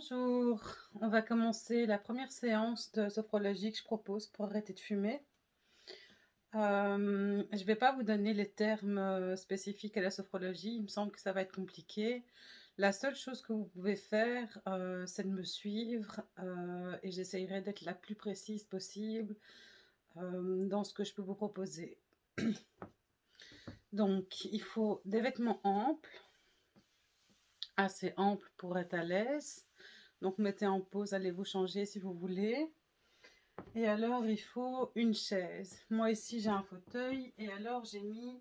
Bonjour, on va commencer la première séance de sophrologie que je propose pour arrêter de fumer. Euh, je ne vais pas vous donner les termes euh, spécifiques à la sophrologie, il me semble que ça va être compliqué. La seule chose que vous pouvez faire, euh, c'est de me suivre et j'essayerai d'être la plus précise possible dans ce que je peux vous proposer. Donc, il faut des vêtements amples, assez amples pour être à l'aise. Donc, mettez en pause, allez vous changer si vous voulez. Et alors, il faut une chaise. Moi, ici, j'ai un fauteuil. Et alors, j'ai mis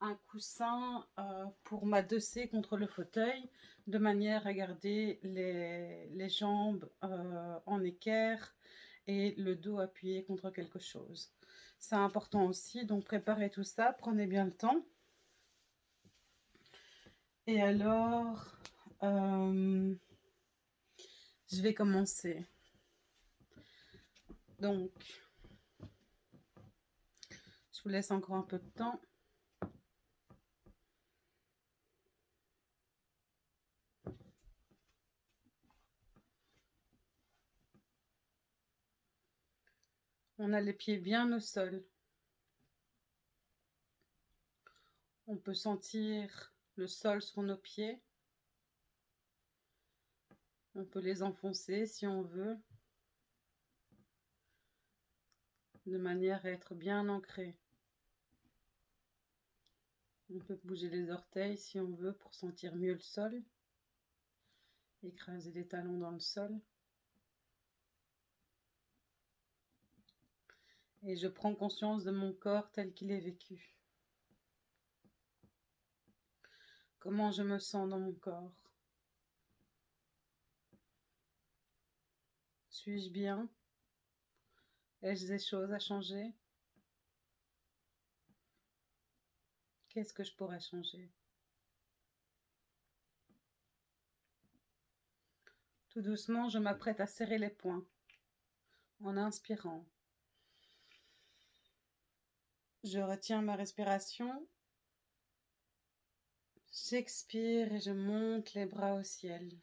un coussin euh, pour m'adosser contre le fauteuil, de manière à garder les, jambes euh, en équerre et le dos appuyé contre quelque chose. C'est important aussi, donc préparez tout ça, prenez bien le temps. Et alors, euh, je vais commencer. Donc, je vous laisse encore un peu de temps. On a les pieds bien au sol. On peut sentir le sol sur nos pieds. On peut les enfoncer si on veut, de manière à être bien ancré. On peut bouger les orteils si on veut pour sentir mieux le sol. Écraser les talons dans le sol. Et je prends conscience de mon corps tel qu'il est vécu. Comment je me sens dans mon corps Suis-je bien? Ai-je des choses à changer? Qu'est-ce que je pourrais changer? Tout doucement, je m'apprête à serrer les poings en inspirant. Je retiens ma respiration. J'expire et je monte les bras au ciel.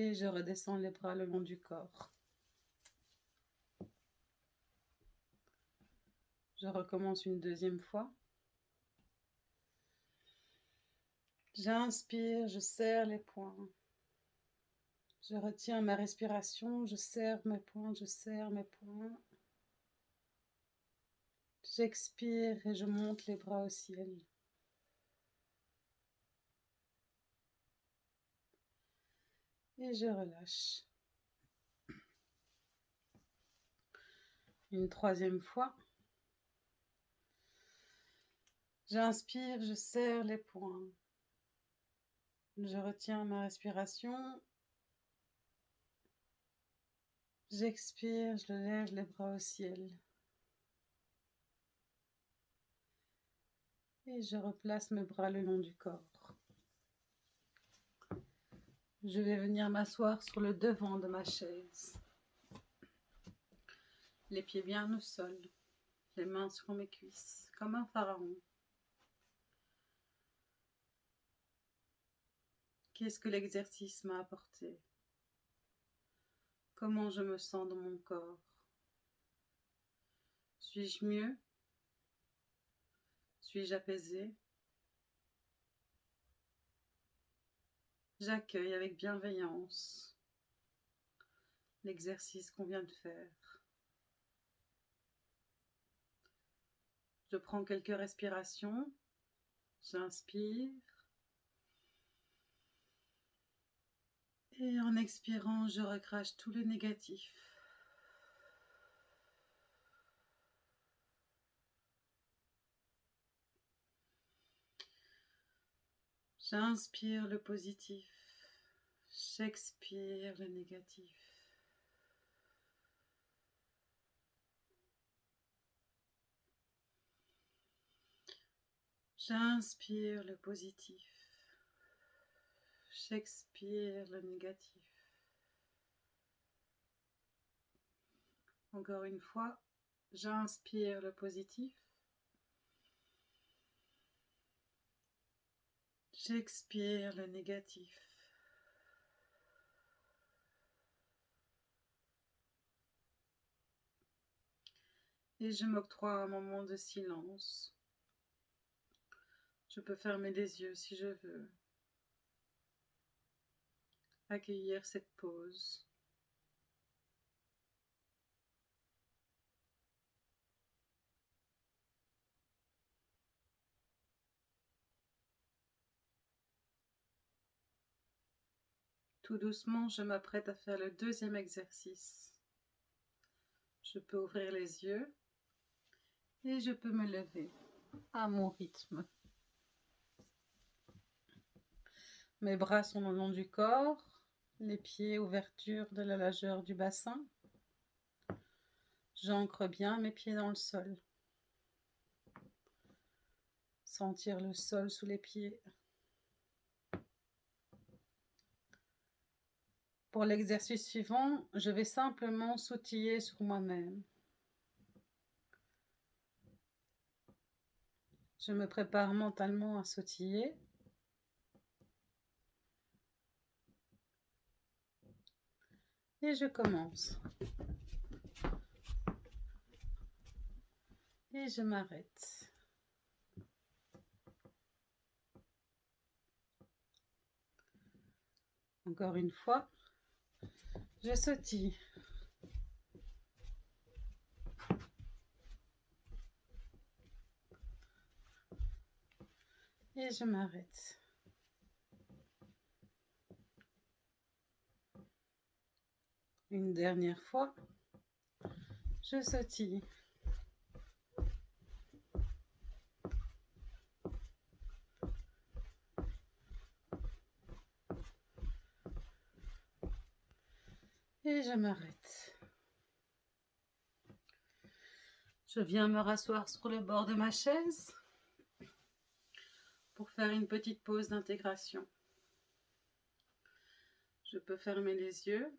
Et je redescends les bras le long du corps. Je recommence une deuxième fois. J'inspire, je serre les poings. Je retiens ma respiration, je serre mes poings, je serre mes poings. J'expire et je monte les bras au ciel. Et je relâche. Une troisième fois. J'inspire, je serre les poings. Je retiens ma respiration. J'expire, je lève les bras au ciel. Et je replace mes bras le long du corps. Je vais venir m'asseoir sur le devant de ma chaise. Les pieds bien au sol, les mains sur mes cuisses, comme un pharaon. Qu'est-ce que l'exercice m'a apporté? Comment je me sens dans mon corps? Suis-je mieux? Suis-je apaisé? J'accueille avec bienveillance l'exercice qu'on vient de faire. Je prends quelques respirations, j'inspire et en expirant, je recrache tout le négatif. J'inspire le positif. J'expire le négatif. J'inspire le positif. J'expire le négatif. Encore une fois, j'inspire le positif. J'expire le négatif. Et je m'octroie un moment de silence. Je peux fermer les yeux si je veux. Accueillir cette pause. Tout doucement, je m'apprête à faire le deuxième exercice. Je peux ouvrir les yeux et je peux me lever à mon rythme. Mes bras sont le long du corps, les pieds ouverture de la largeur du bassin. J'ancre bien mes pieds dans le sol. Sentir le sol sous les pieds. Pour l'exercice suivant, je vais simplement sautiller sur moi-même. Je me prépare mentalement à sautiller. Et je commence. Et je m'arrête. Encore une fois. Je sautille. Et je m'arrête. Une dernière fois, je sautille. Et je m'arrête. Je viens me rasseoir sur le bord de ma chaise pour faire une petite pause d'intégration. Je peux fermer les yeux.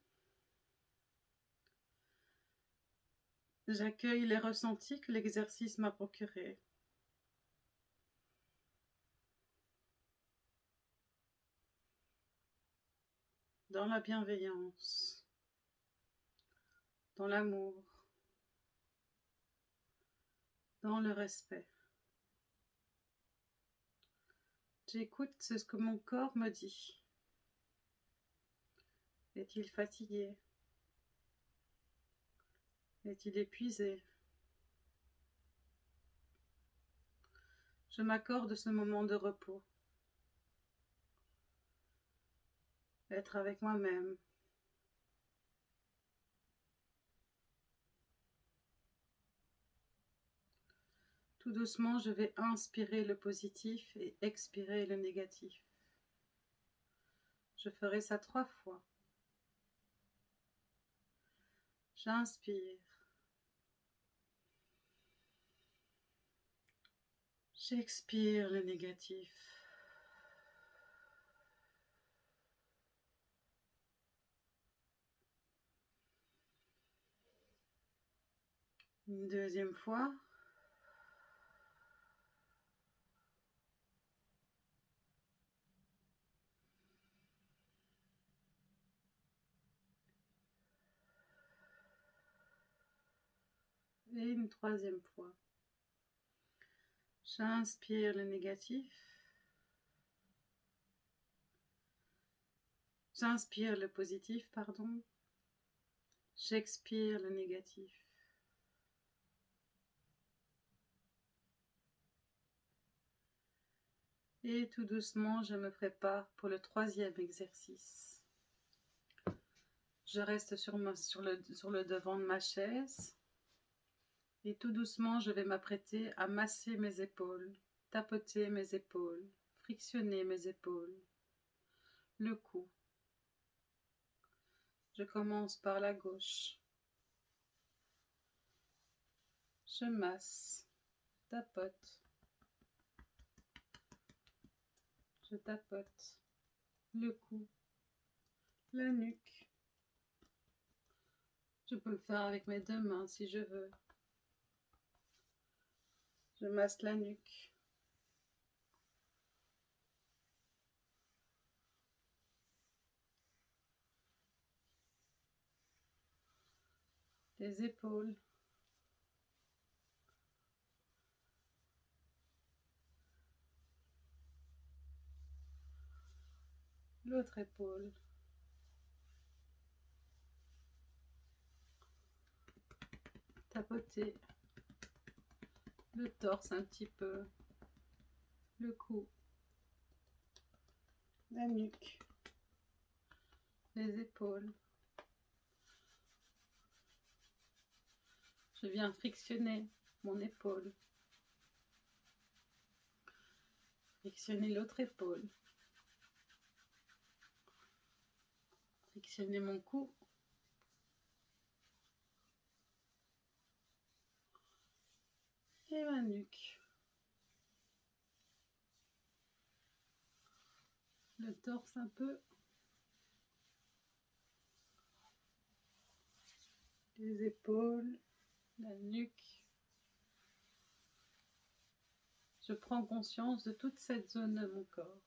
J'accueille les ressentis que l'exercice m'a procurés. Dans la bienveillance dans l'amour, dans le respect. J'écoute ce que mon corps me dit. Est-il fatigué? Est-il épuisé? Je m'accorde ce moment de repos. Être avec moi-même. Doucement, je vais inspirer le positif et expirer le négatif. Je ferai ça trois fois. J'inspire. J'expire le négatif. Une deuxième fois. Une troisième fois. J'inspire le négatif. J'inspire le positif, pardon. J'expire le négatif. Et tout doucement, je me prépare pour le troisième exercice. Je reste sur le devant de ma chaise. Et tout doucement, je vais m'apprêter à masser mes épaules, tapoter mes épaules, frictionner mes épaules, le cou. Je commence par la gauche. Je masse, tapote. Je tapote le cou, la nuque. Je peux le faire avec mes deux mains si je veux. Je masse la nuque. Les épaules. L'autre épaule. Tapoter le torse un petit peu, le cou, la nuque, les épaules. Je viens frictionner mon épaule, frictionner l'autre épaule, frictionner mon cou, et ma nuque. Le torse un peu. Les épaules, la nuque. Je prends conscience de toute cette zone de mon corps.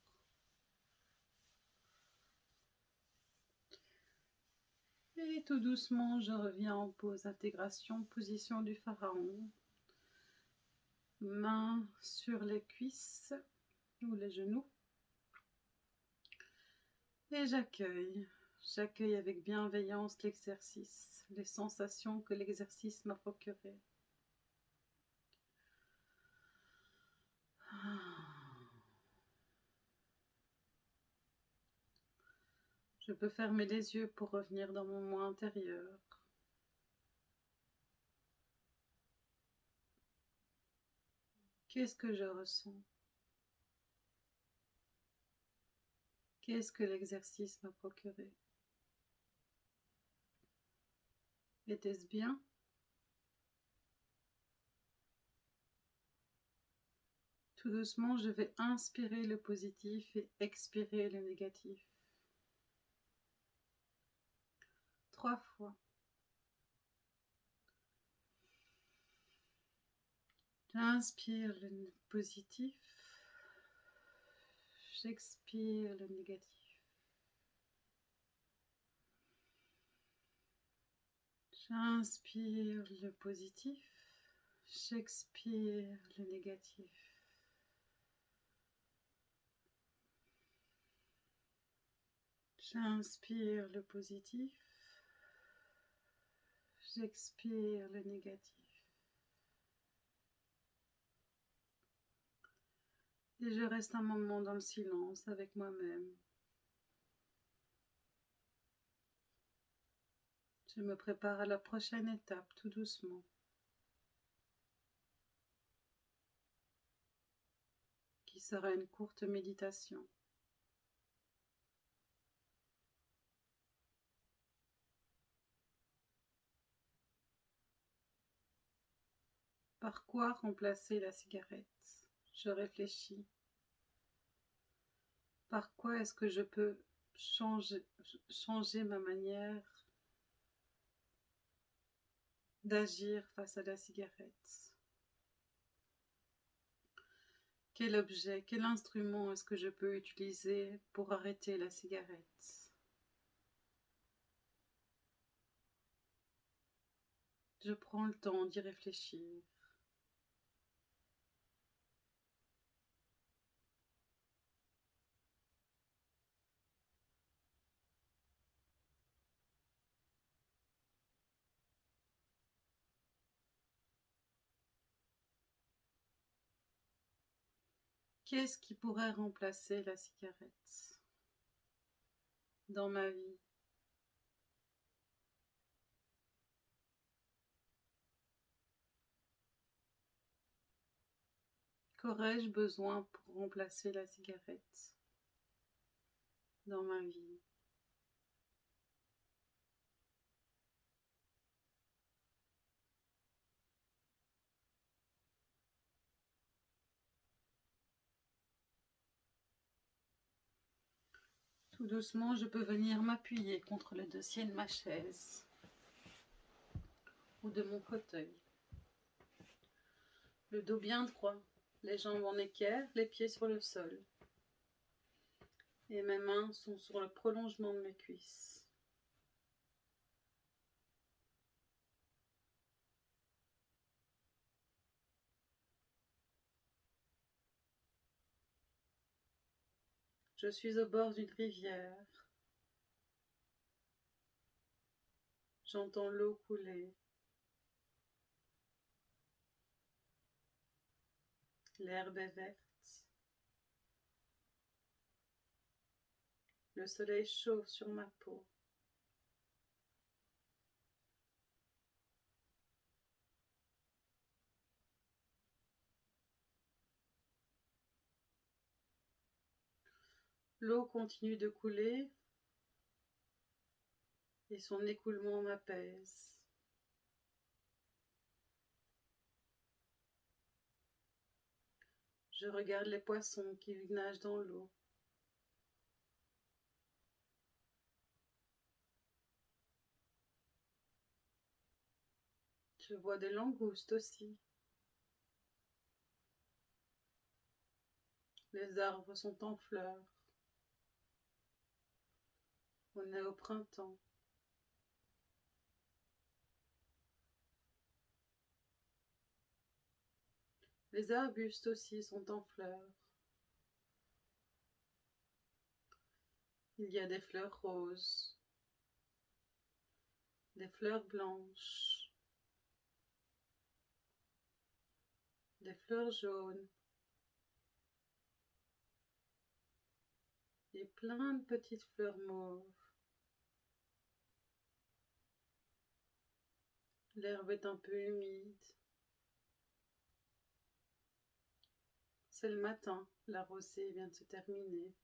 Et tout doucement, je reviens en pause intégration, position du pharaon mains sur les cuisses ou les genoux. Et j'accueille, j'accueille avec bienveillance l'exercice, les sensations que l'exercice m'a procurées. Je peux fermer les yeux pour revenir dans mon moi intérieur. Qu'est-ce que je ressens? Qu'est-ce que l'exercice m'a procuré? Était-ce bien? Tout doucement, je vais inspirer le positif et expirer le négatif. Trois fois. J'inspire le positif. J'expire le négatif. J'inspire le positif. J'expire le négatif. J'inspire le positif. J'expire le négatif. Et je reste un moment dans le silence avec moi-même. Je me prépare à la prochaine étape tout doucement. Qui sera une courte méditation. Par quoi remplacer la cigarette? Je réfléchis. Par quoi est-ce que je peux changer, ma manière d'agir face à la cigarette? Quel objet, quel instrument est-ce que je peux utiliser pour arrêter la cigarette? Je prends le temps d'y réfléchir. Qu'est-ce qui pourrait remplacer la cigarette dans ma vie? Qu'aurais-je besoin pour remplacer la cigarette dans ma vie? Doucement, je peux venir m'appuyer contre le dossier de ma chaise ou de mon fauteuil. Le dos bien droit, les jambes en équerre, les pieds sur le sol. Et mes mains sont sur le prolongement de mes cuisses. Je suis au bord d'une rivière. J'entends l'eau couler. L'herbe est verte. Le soleil chauffe sur ma peau. L'eau continue de couler et son écoulement m'apaise. Je regarde les poissons qui nagent dans l'eau. Je vois des langoustes aussi. Les arbres sont en fleurs. On est au printemps. Les arbustes aussi sont en fleurs. Il y a des fleurs roses, des fleurs blanches, des fleurs jaunes et plein de petites fleurs mauves. L'herbe est un peu humide. C'est le matin, la rosée vient de se terminer.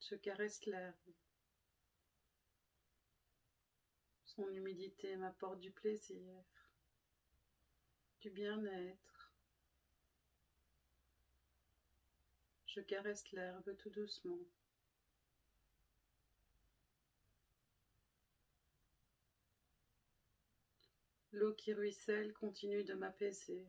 Je caresse l'herbe. Son humidité m'apporte du plaisir, du bien-être. Je caresse l'herbe tout doucement. L'eau qui ruisselle continue de m'apaiser.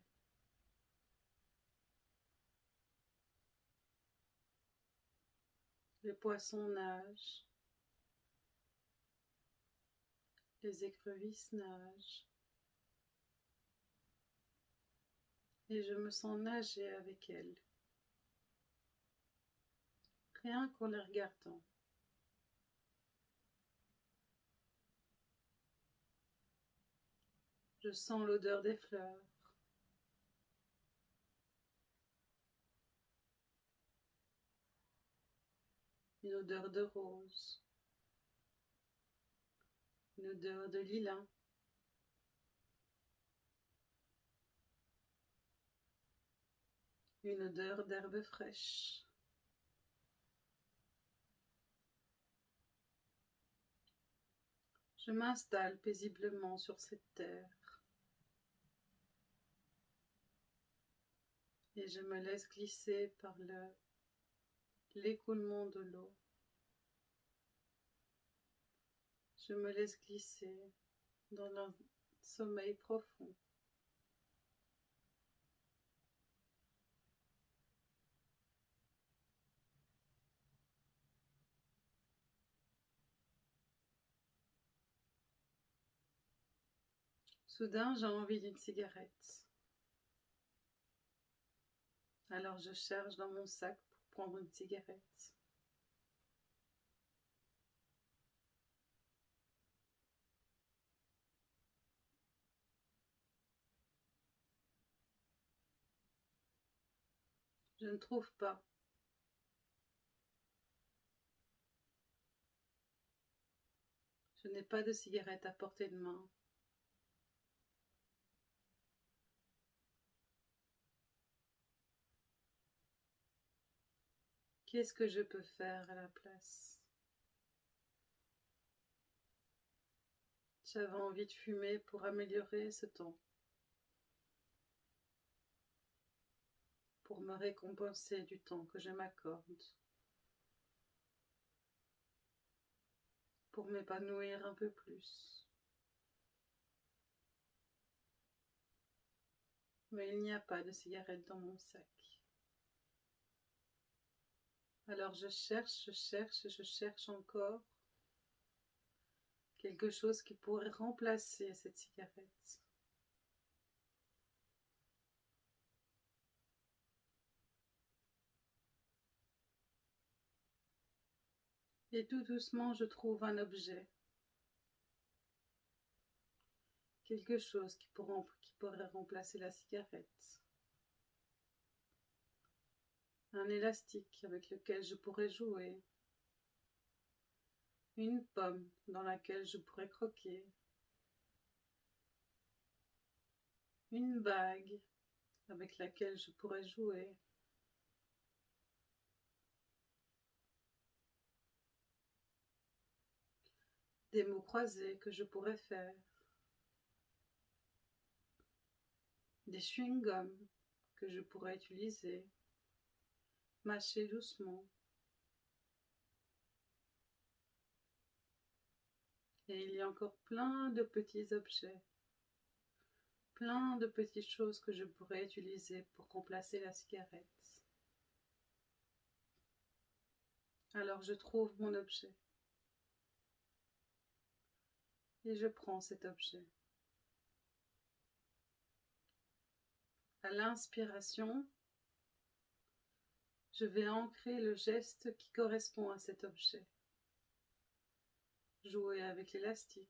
Les poissons nagent. Les écrevisses nagent. Et je me sens nager avec elles. Rien qu'en les regardant. Je sens l'odeur des fleurs. Une odeur de rose. Une odeur de lilas. Une odeur d'herbe fraîche. Je m'installe paisiblement sur cette terre. Et je me laisse glisser par l'écoulement de l'eau. Je me laisse glisser dans un sommeil profond. Soudain, j'ai envie d'une cigarette. Alors je cherche dans mon sac pour prendre une cigarette. Je ne trouve pas. Je n'ai pas de cigarette à portée de main. Qu'est-ce que je peux faire à la place? J'avais envie de fumer pour améliorer ce temps. Pour me récompenser du temps que je m'accorde. Pour m'épanouir un peu plus. Mais il n'y a pas de cigarette dans mon sac. Alors je cherche, je cherche, je cherche encore quelque chose qui pourrait remplacer cette cigarette. Et tout doucement, je trouve un objet. Quelque chose qui, pourrait remplacer la cigarette. Un élastique avec lequel je pourrais jouer. Une pomme dans laquelle je pourrais croquer. Une bague avec laquelle je pourrais jouer. Des mots croisés que je pourrais faire. Des chewing-gums que je pourrais utiliser. Mâcher doucement. Et il y a encore plein de petits objets plein de petites choses que je pourrais utiliser pour remplacer la cigarette. Alors je trouve mon objet. Et je prends cet objet. À l'inspiration, je vais ancrer le geste qui correspond à cet objet. Jouer avec l'élastique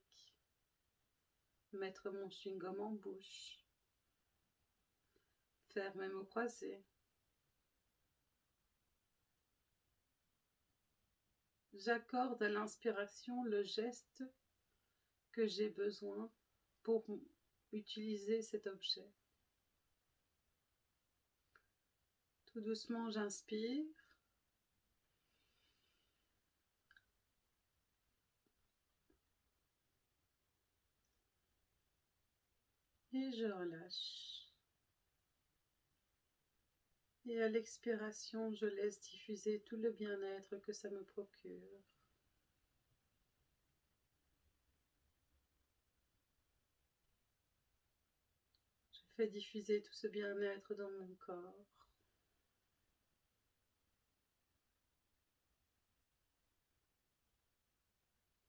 mettre mon chewing-gum en bouche, faire mes mots croisés. J'accorde à l'inspiration le geste que j'ai besoin pour utiliser cet objet. Tout doucement, j'inspire. et je relâche. Et à l'expiration, je laisse diffuser tout le bien-être que ça me procure. Je fais diffuser tout ce bien-être dans mon corps.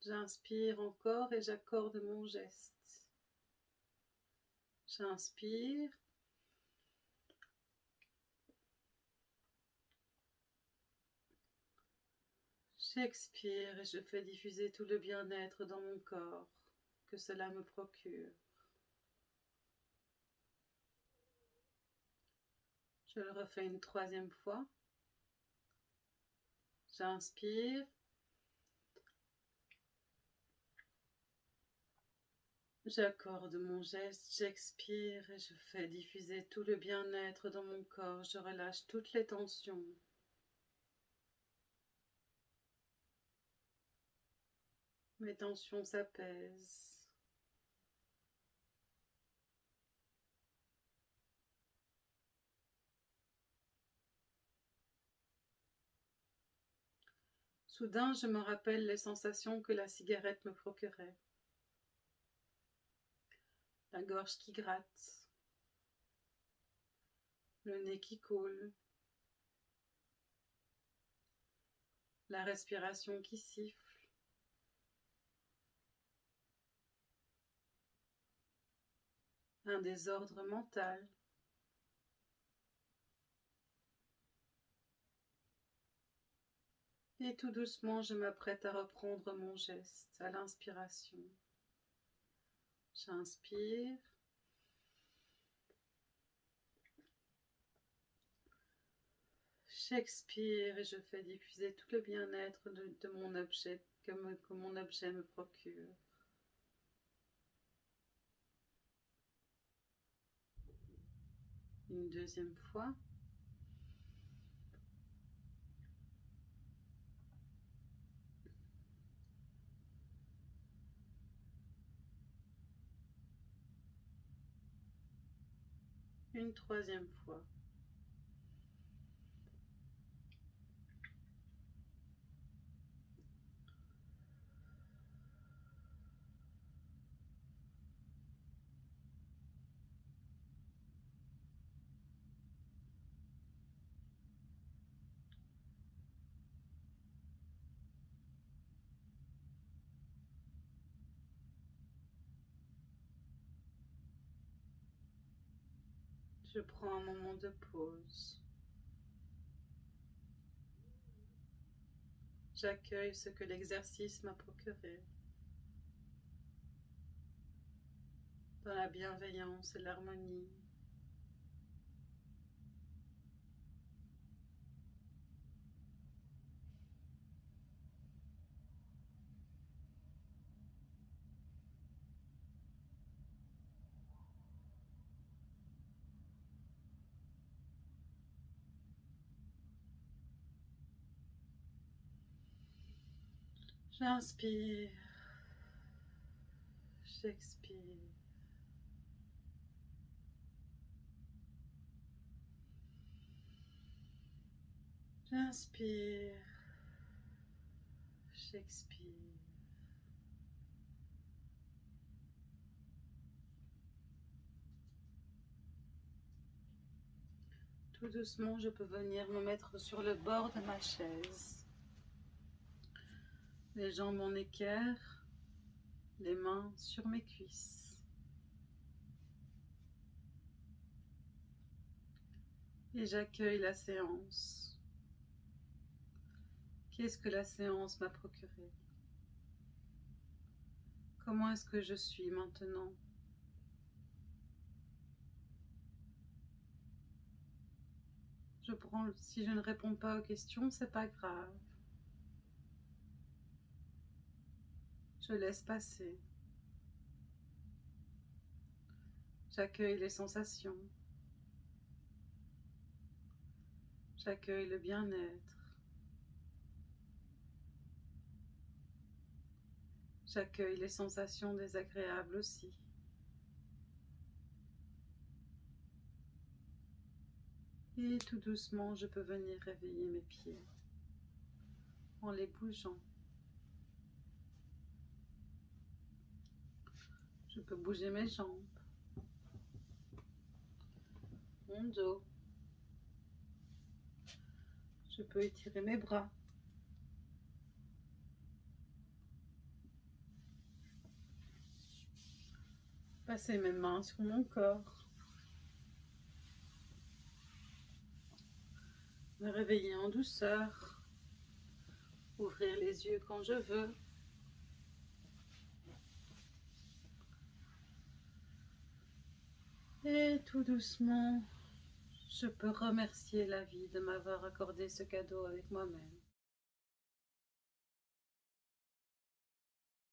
J'inspire encore et j'accorde mon geste. J'inspire. J'expire et je fais diffuser tout le bien-être dans mon corps que cela me procure. Je le refais une troisième fois. J'inspire. J'accorde mon geste, j'expire et je fais diffuser tout le bien-être dans mon corps. Je relâche toutes les tensions. Mes tensions s'apaisent. Soudain, je me rappelle les sensations que la cigarette me procurait la gorge qui gratte, le nez qui coule, la respiration qui siffle. Un désordre mental. Et tout doucement, je m'apprête à reprendre mon geste à l'inspiration. J'inspire. J'expire et je fais diffuser tout le bien-être de, mon objet que, que mon objet me procure. Une deuxième fois. Une troisième fois. Je prends un moment de pause. J'accueille ce que l'exercice m'a procuré. Dans la bienveillance et l'harmonie. J'inspire, j'expire. J'inspire, j'expire. Tout doucement, je peux venir me mettre sur le bord de ma chaise les jambes en équerre, les mains sur mes cuisses. Et j'accueille la séance. Qu'est-ce que la séance m'a procuré? Comment est-ce que je suis maintenant? Je prends, si je ne réponds pas aux questions, c'est pas grave. Je laisse passer. J'accueille les sensations. J'accueille le bien-être. J'accueille les sensations désagréables aussi. Et tout doucement, je peux venir réveiller mes pieds en les bougeant. Je peux bouger mes jambes, mon dos. Je peux étirer mes bras. Passer mes mains sur mon corps. Me réveiller en douceur. Ouvrir les yeux quand je veux. Et tout doucement, je peux remercier la vie de m'avoir accordé ce cadeau avec moi-même.